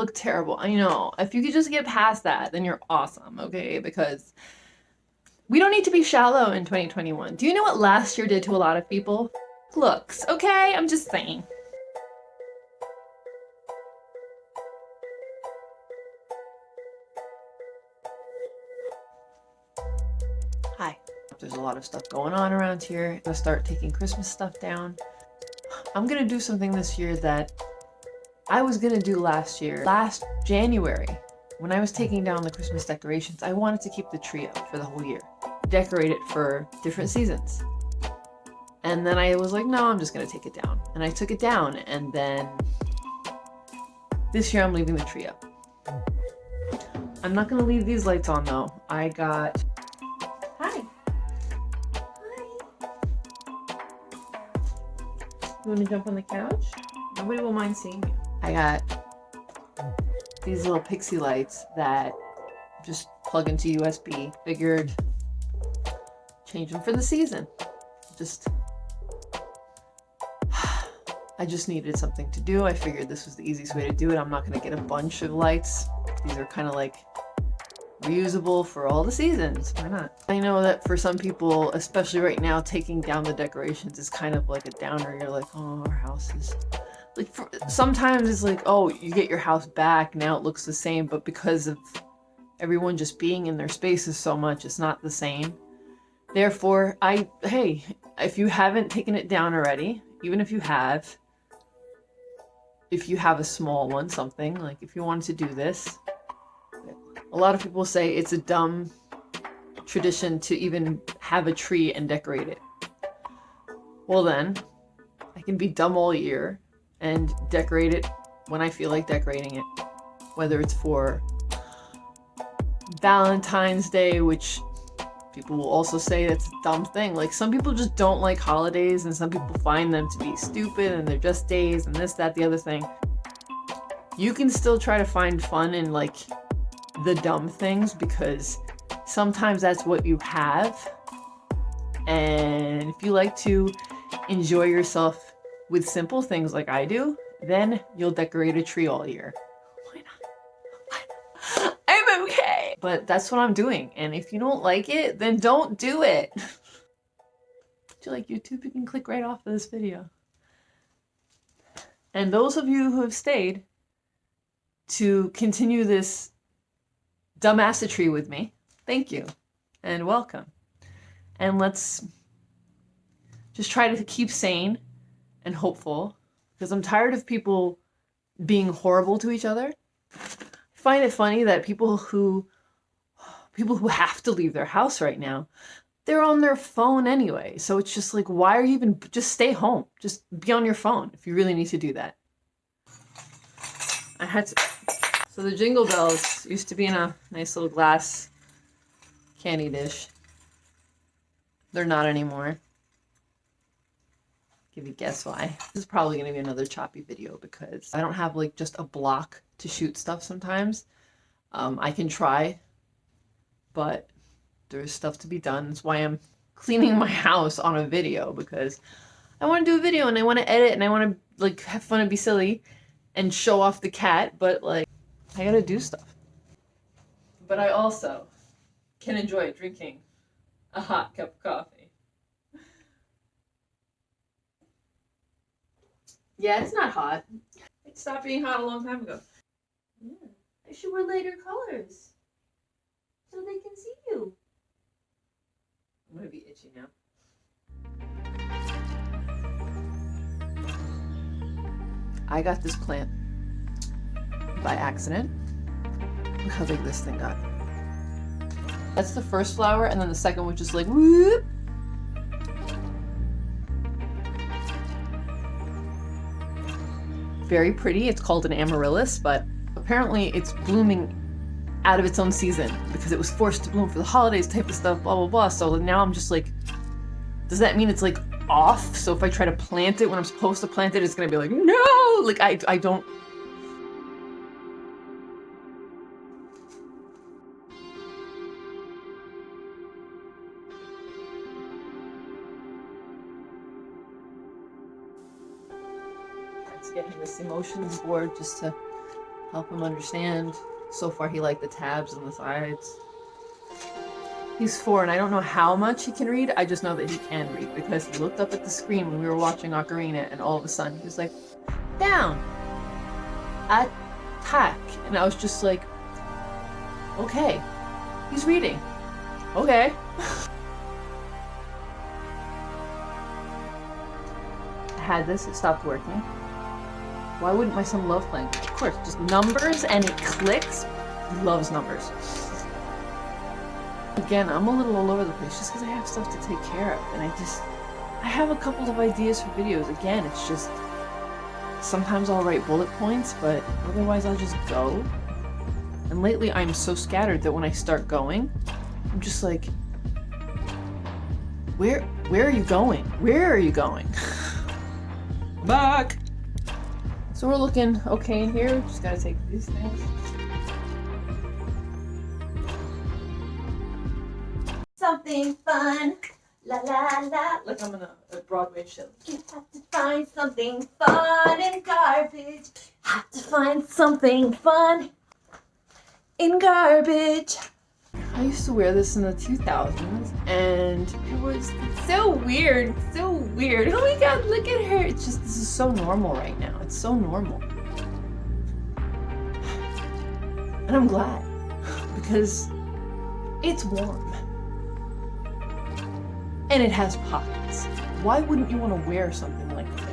look terrible. I know. If you could just get past that, then you're awesome, okay? Because we don't need to be shallow in 2021. Do you know what last year did to a lot of people? Looks, okay? I'm just saying. Hi. There's a lot of stuff going on around here. I'm gonna start taking Christmas stuff down. I'm gonna do something this year that I was gonna do last year. Last January, when I was taking down the Christmas decorations, I wanted to keep the tree up for the whole year. Decorate it for different seasons. And then I was like, no, I'm just gonna take it down. And I took it down and then this year I'm leaving the tree up. I'm not gonna leave these lights on though. I got, hi. Hi. You wanna jump on the couch? Nobody will mind seeing you. I got these little pixie lights that just plug into USB. Figured change them for the season. Just I just needed something to do. I figured this was the easiest way to do it. I'm not to get a bunch of lights. These are kind of like reusable for all the seasons. Why not? I know that for some people, especially right now, taking down the decorations is kind of like a downer. You're like, oh, our house is... Like, for, sometimes it's like, oh, you get your house back, now it looks the same, but because of everyone just being in their spaces so much, it's not the same. Therefore, I, hey, if you haven't taken it down already, even if you have, if you have a small one, something, like if you wanted to do this, a lot of people say it's a dumb tradition to even have a tree and decorate it. Well then, I can be dumb all year and decorate it when I feel like decorating it. Whether it's for Valentine's Day, which people will also say that's a dumb thing. Like some people just don't like holidays and some people find them to be stupid and they're just days and this, that, the other thing. You can still try to find fun in like the dumb things because sometimes that's what you have. And if you like to enjoy yourself with simple things like I do, then you'll decorate a tree all year. Why not? I'm okay. But that's what I'm doing. And if you don't like it, then don't do it. if you like YouTube? You can click right off of this video. And those of you who have stayed to continue this dumbassatry with me, thank you and welcome. And let's just try to keep sane and hopeful because I'm tired of people being horrible to each other. I find it funny that people who people who have to leave their house right now, they're on their phone anyway. So it's just like, why are you even, just stay home. Just be on your phone if you really need to do that. I had to, so the Jingle Bells used to be in a nice little glass candy dish. They're not anymore. Give you guess why. This is probably going to be another choppy video because I don't have like just a block to shoot stuff sometimes. Um, I can try, but there's stuff to be done. That's why I'm cleaning my house on a video because I want to do a video and I want to edit and I want to like have fun and be silly and show off the cat, but like I gotta do stuff. But I also can enjoy drinking a hot cup of coffee. Yeah, it's not hot. It stopped being hot a long time ago. Yeah. I should wear lighter colors. So they can see you. I'm gonna be itchy now. I got this plant by accident. Look how big this thing got. That's the first flower, and then the second one just like whoop very pretty. It's called an amaryllis, but apparently it's blooming out of its own season because it was forced to bloom for the holidays type of stuff, blah, blah, blah. So now I'm just like, does that mean it's like off? So if I try to plant it when I'm supposed to plant it, it's gonna be like, no! Like I, I don't, emotions board just to help him understand. So far, he liked the tabs and the sides. He's four, and I don't know how much he can read. I just know that he can read because he looked up at the screen when we were watching Ocarina, and all of a sudden he was like, "Down, attack," and I was just like, "Okay, he's reading. Okay." I had this. It stopped working. Why wouldn't my son love playing? Of course, just numbers and it clicks. Loves numbers. Again, I'm a little all over the place just because I have stuff to take care of. And I just, I have a couple of ideas for videos. Again, it's just, sometimes I'll write bullet points, but otherwise I'll just go. And lately I'm so scattered that when I start going, I'm just like, where, where are you going? Where are you going? Back! So we're looking okay in here. Just gotta take these things. Something fun. La la la. Like I'm in a, a Broadway show. You have to find something fun in garbage. Have to find something fun in garbage. I used to wear this in the 2000s and it was so weird, so weird. Oh my god, look at her. It's just, this is so normal right now. It's so normal. And I'm glad because it's warm. And it has pockets. Why wouldn't you want to wear something like this?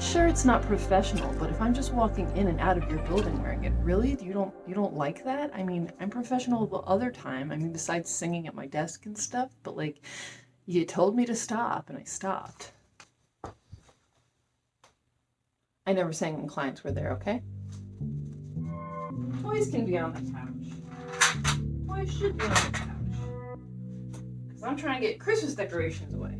Sure, it's not professional, but if I'm just walking in and out of your building wearing it, really? You don't you don't like that? I mean, I'm professional the other time. I mean, besides singing at my desk and stuff, but like, you told me to stop, and I stopped. I never sang when clients were there, okay? Toys can be on the couch. Toys should be on the couch. Because I'm trying to get Christmas decorations away.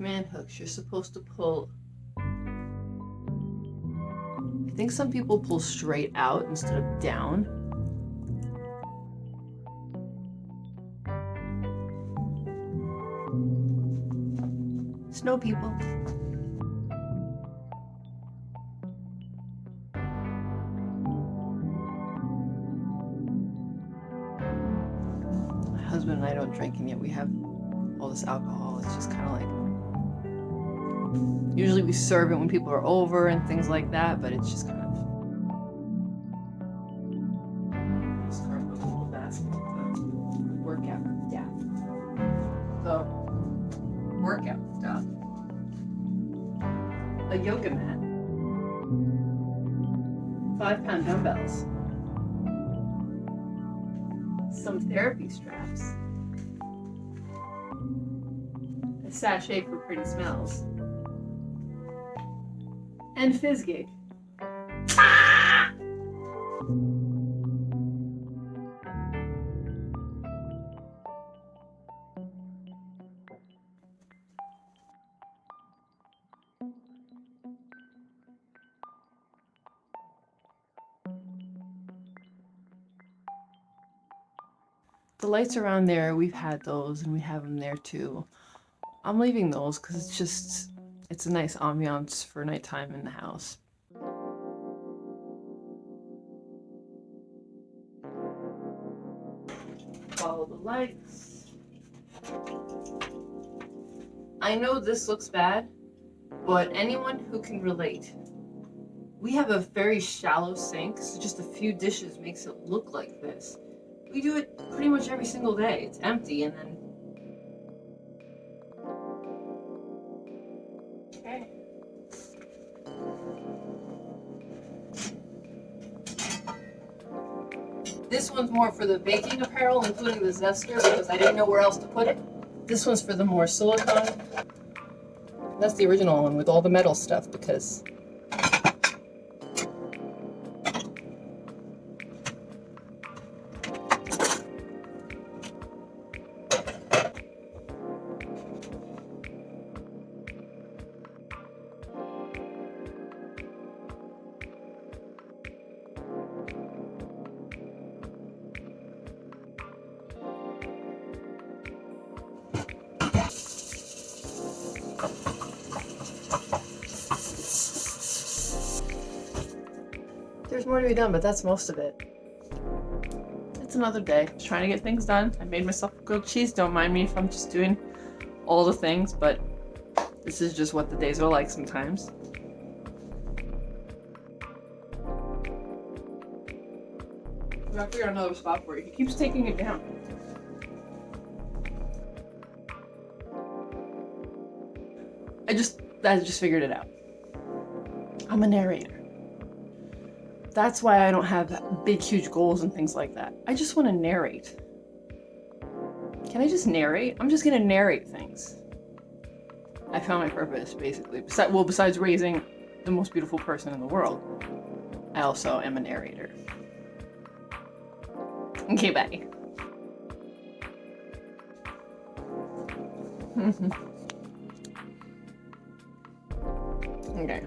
Command hooks, you're supposed to pull. I think some people pull straight out instead of down. Snow people. My husband and I don't drink, and yet we have all this alcohol. It's just kind of like. Usually we serve it when people are over and things like that, but it's just kind of. Just carve a little workout. Yeah. So, workout stuff. A yoga mat. Five pound dumbbells. Some therapy straps. A sachet for pretty smells. And Fizzgig. The lights around there, we've had those and we have them there too. I'm leaving those because it's just, it's a nice ambiance for nighttime in the house. Follow the lights. I know this looks bad, but anyone who can relate. We have a very shallow sink, so just a few dishes makes it look like this. We do it pretty much every single day. It's empty and then This one's more for the baking apparel, including the zester, because I didn't know where else to put it. This one's for the more silicone. That's the original one with all the metal stuff, because more to be done, but that's most of it. It's another day. Just trying to get things done. I made myself a grilled cheese. Don't mind me if I'm just doing all the things, but this is just what the days are like sometimes. We gotta figure out another spot for you. He keeps taking it down. I just I just figured it out. I'm a narrator. That's why I don't have big huge goals and things like that. I just want to narrate. Can I just narrate? I'm just gonna narrate things. I found my purpose, basically. Besides, well, besides raising the most beautiful person in the world, I also am a narrator. Okay, bye. okay.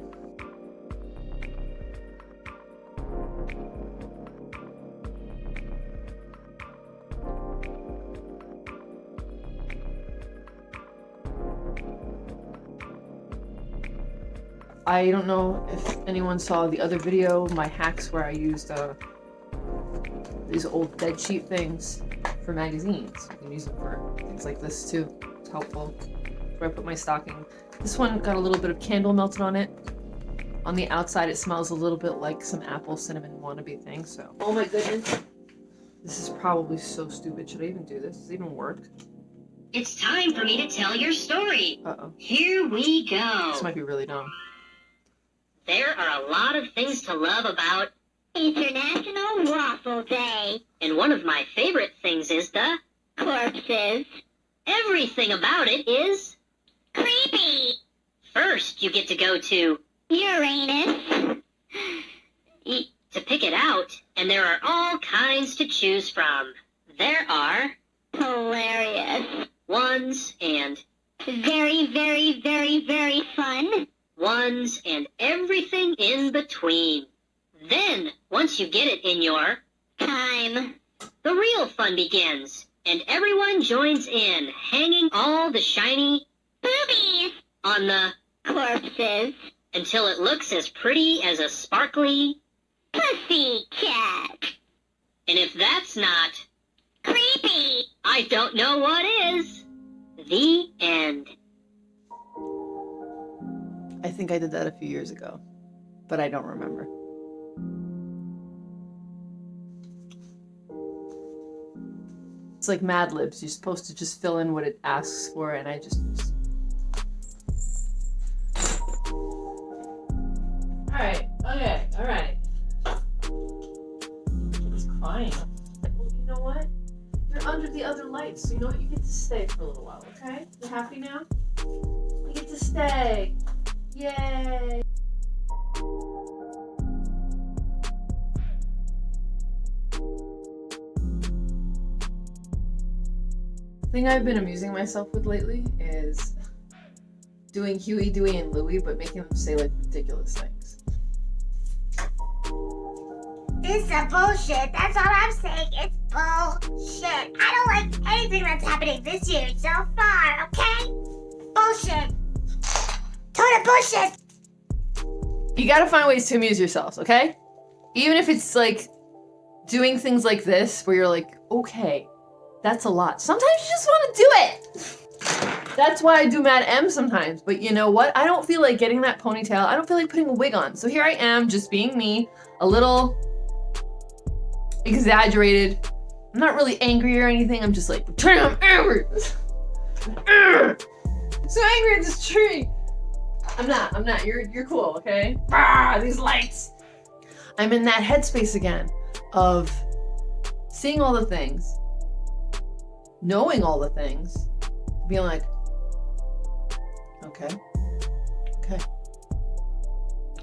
I don't know if anyone saw the other video, my hacks where I used uh, these old bed sheet things for magazines. You can use them for things like this too. It's helpful. Where I put my stocking. This one got a little bit of candle melted on it. On the outside it smells a little bit like some apple cinnamon wannabe thing, so. Oh my goodness. This is probably so stupid. Should I even do this? Does it even work? It's time for me to tell your story. Uh-oh. Here we go. This might be really dumb. There are a lot of things to love about International Waffle Day. and one of my favorite things is the Corpses. everything about it is Creepy. first you get to go to Uranus. to pick it out and there are all kinds to choose from. There are Hilarious. ones and Very, very, very, very fun. Ones and everything in between. Then, once you get it in your Time. The real fun begins, and everyone joins in, hanging all the shiny Boobies. on the Corpses. until it looks as pretty as a sparkly. Pussy cat. And if that's not, Creepy. I don't know what is. The end. I think I did that a few years ago, but I don't remember. It's like Mad Libs. You're supposed to just fill in what it asks for, and I just. Alright, okay, alright. It's crying. Well, you know what? You're under the other lights, so you know what? You get to stay for a little while, okay? You happy now? You get to stay. Yay! thing I've been amusing myself with lately is doing Huey, Dewey, and Louie, but making them say like ridiculous things. This is bullshit. That's all I'm saying. It's bullshit. I don't like anything that's happening this year so far, okay? Bullshit. Total bullshit. You gotta find ways to amuse yourselves, okay? Even if it's like doing things like this where you're like, okay, that's a lot. Sometimes you just wanna do it. That's why I do Mad M sometimes. But you know what? I don't feel like getting that ponytail. I don't feel like putting a wig on. So here I am, just being me, a little exaggerated. I'm not really angry or anything. I'm just like, turn I'm angry. So angry at this tree. I'm not. I'm not. You're you're cool, okay? Ah, these lights. I'm in that headspace again of seeing all the things, knowing all the things, being like, okay, okay.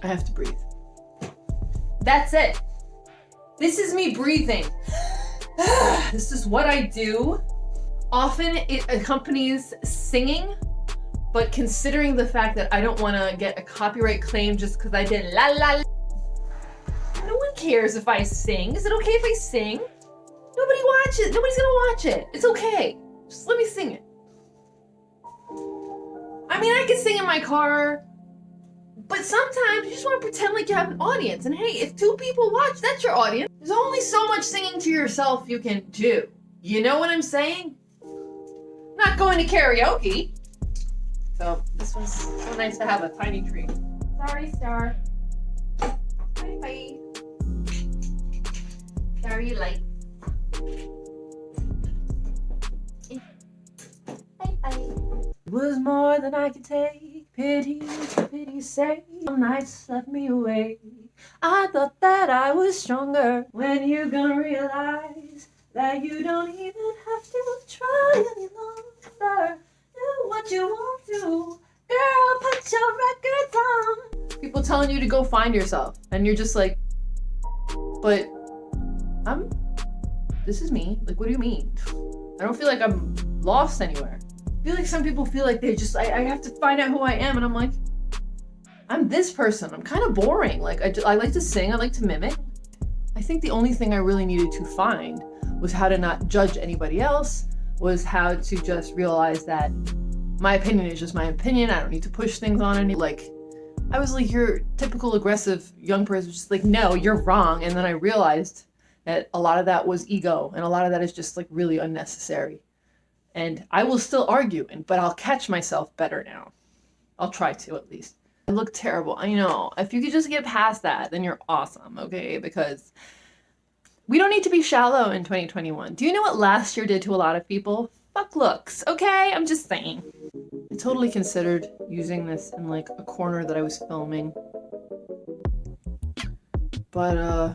I have to breathe. That's it. This is me breathing. this is what I do. Often it accompanies singing but considering the fact that I don't want to get a copyright claim just because I did la la la. No one cares if I sing. Is it okay if I sing? Nobody watches. Nobody's gonna watch it. It's okay. Just let me sing it. I mean, I can sing in my car, but But sometimes you just want to pretend like you have an audience. And hey, if two people watch, that's your audience. There's only so much singing to yourself you can do. You know what I'm saying? Not going to karaoke. So this was so nice to have a tiny tree. Sorry, Star. Bye bye. Sorry, light. Bye bye. It was more than I could take. Pity, pity, say. Some nights left me awake. I thought that I was stronger. When you gonna realize that you don't even have to try any longer? Do what you want to. Girl, put your records on. People telling you to go find yourself. And you're just like, but I'm, this is me. Like, what do you mean? I don't feel like I'm lost anywhere. I feel like some people feel like they just, I, I have to find out who I am. And I'm like, I'm this person. I'm kind of boring. Like, I, I like to sing, I like to mimic. I think the only thing I really needed to find was how to not judge anybody else, was how to just realize that my opinion is just my opinion. I don't need to push things on any, like, I was like your typical aggressive young person, just like, no, you're wrong. And then I realized that a lot of that was ego and a lot of that is just like really unnecessary. And I will still argue, and but I'll catch myself better now. I'll try to at least. I look terrible. I know. If you could just get past that, then you're awesome, okay? Because we don't need to be shallow in 2021. Do you know what last year did to a lot of people? Fuck looks, okay? I'm just saying. I totally considered using this in like a corner that I was filming. But uh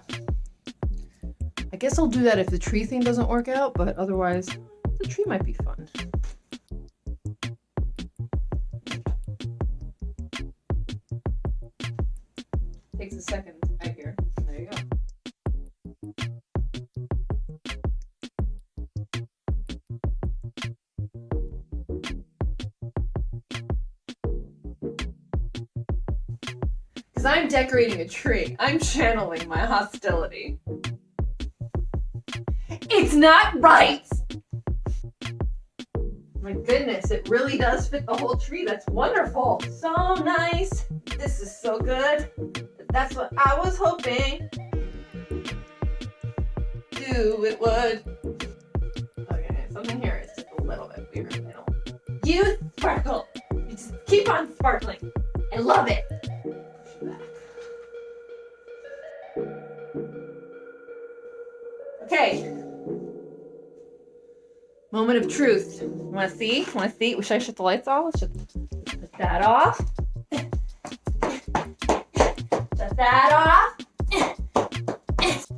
I guess I'll do that if the tree thing doesn't work out, but otherwise the tree might be fun. Because I'm decorating a tree. I'm channeling my hostility. It's not right! My goodness, it really does fit the whole tree. That's wonderful. So nice. This is so good. That's what I was hoping. Do it would. Okay, something here is just a little bit weird. You sparkle. You just keep on sparkling. I love it. Moment of truth. Want to see? Want to see? Should I shut the lights off? Let's just put that off. Shut that off.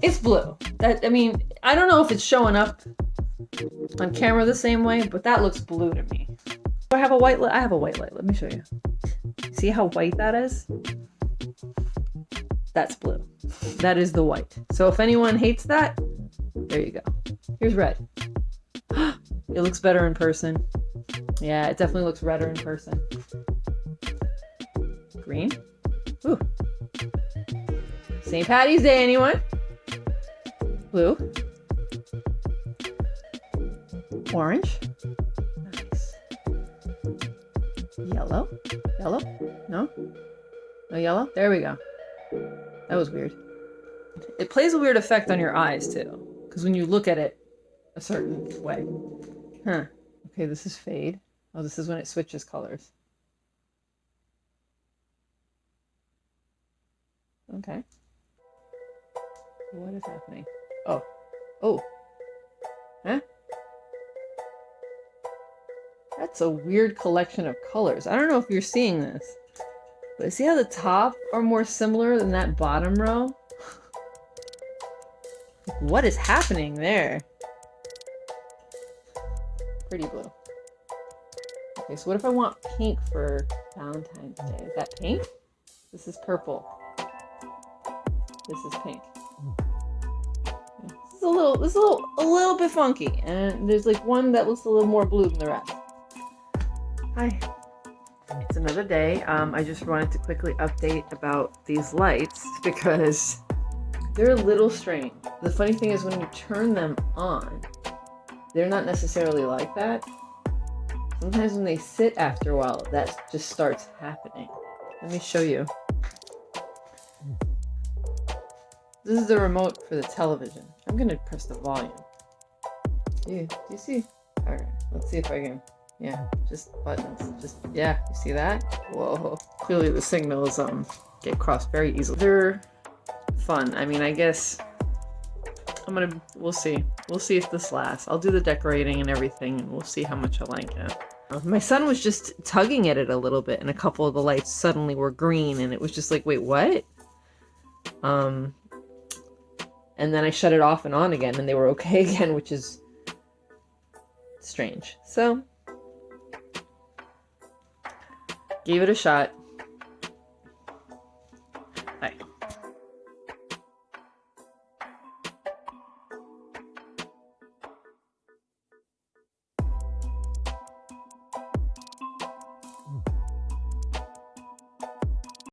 It's blue. That I mean, I don't know if it's showing up on camera the same way, but that looks blue to me. I have a white light? I have a white light. Let me show you. See how white that is? That's blue. That is the white. So if anyone hates that, there you go. Here's red. It looks better in person. Yeah, it definitely looks redder in person. Green. Ooh. St. Patty's Day, anyone? Blue. Orange. Nice. Yellow. Yellow? No? No yellow? There we go. That was weird. It plays a weird effect on your eyes, too. Because when you look at it a certain way. Huh. Okay, this is fade. Oh, this is when it switches colors. Okay. What is happening? Oh. Oh. Huh? That's a weird collection of colors. I don't know if you're seeing this. But see how the top are more similar than that bottom row? what is happening there? Pretty blue. Okay, so what if I want pink for Valentine's Day? Is that pink? This is purple. This is pink. This is a little, this is a little, a little bit funky, and there's like one that looks a little more blue than the rest. Hi. It's another day. Um, I just wanted to quickly update about these lights because they're a little strange. The funny thing is when you turn them on, they're not necessarily like that. Sometimes when they sit after a while, that just starts happening. Let me show you. This is the remote for the television. I'm gonna press the volume. You, do you see? All right, let's see if I can. Yeah, just buttons. Just yeah, you see that? Whoa! Clearly the signals um get crossed very easily. They're fun. I mean, I guess I'm gonna, we'll see. We'll see if this lasts. I'll do the decorating and everything and we'll see how much I like it. My son was just tugging at it a little bit and a couple of the lights suddenly were green and it was just like, wait, what? Um, and then I shut it off and on again and they were okay again, which is strange. So, gave it a shot.